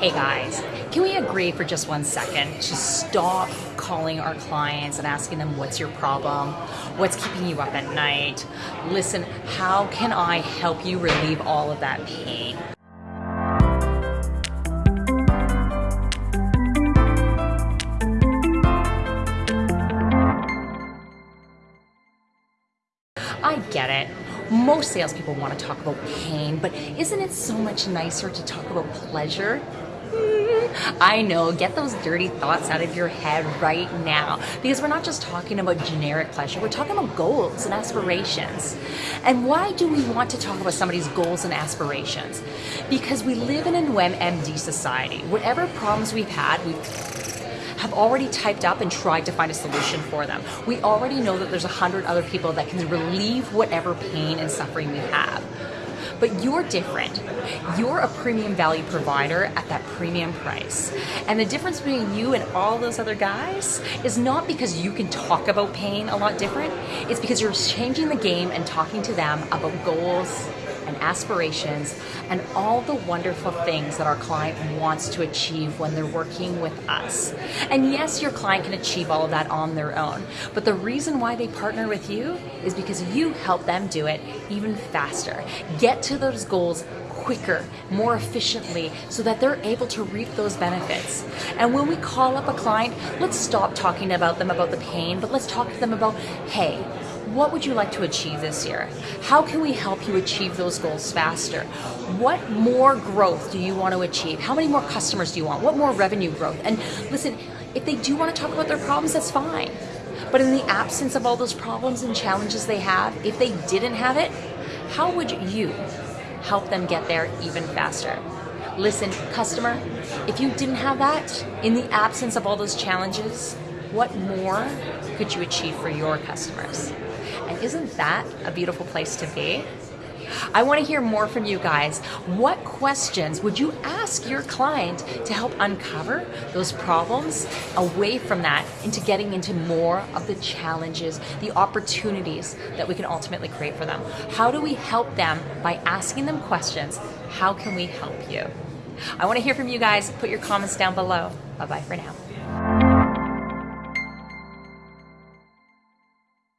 Hey guys, can we agree for just one second to stop calling our clients and asking them what's your problem? What's keeping you up at night? Listen, how can I help you relieve all of that pain? I get it. Most salespeople want to talk about pain, but isn't it so much nicer to talk about pleasure? I know, get those dirty thoughts out of your head right now because we're not just talking about generic pleasure, we're talking about goals and aspirations. And why do we want to talk about somebody's goals and aspirations? Because we live in a WebMD society. Whatever problems we've had, we've have already typed up and tried to find a solution for them. We already know that there's a hundred other people that can relieve whatever pain and suffering we have. But you're different. You're a premium value provider at that premium price. And the difference between you and all those other guys is not because you can talk about pain a lot different, it's because you're changing the game and talking to them about goals, and aspirations and all the wonderful things that our client wants to achieve when they're working with us. And yes, your client can achieve all of that on their own, but the reason why they partner with you is because you help them do it even faster. Get to those goals quicker, more efficiently, so that they're able to reap those benefits. And when we call up a client, let's stop talking about them about the pain, but let's talk to them about, hey, what would you like to achieve this year? How can we help you achieve those goals faster? What more growth do you want to achieve? How many more customers do you want? What more revenue growth? And listen, if they do want to talk about their problems, that's fine. But in the absence of all those problems and challenges they have, if they didn't have it, how would you help them get there even faster? Listen, customer, if you didn't have that, in the absence of all those challenges, what more could you achieve for your customers? And isn't that a beautiful place to be? I want to hear more from you guys. What questions would you ask your client to help uncover those problems away from that into getting into more of the challenges, the opportunities that we can ultimately create for them? How do we help them by asking them questions? How can we help you? I want to hear from you guys. Put your comments down below. Bye bye for now.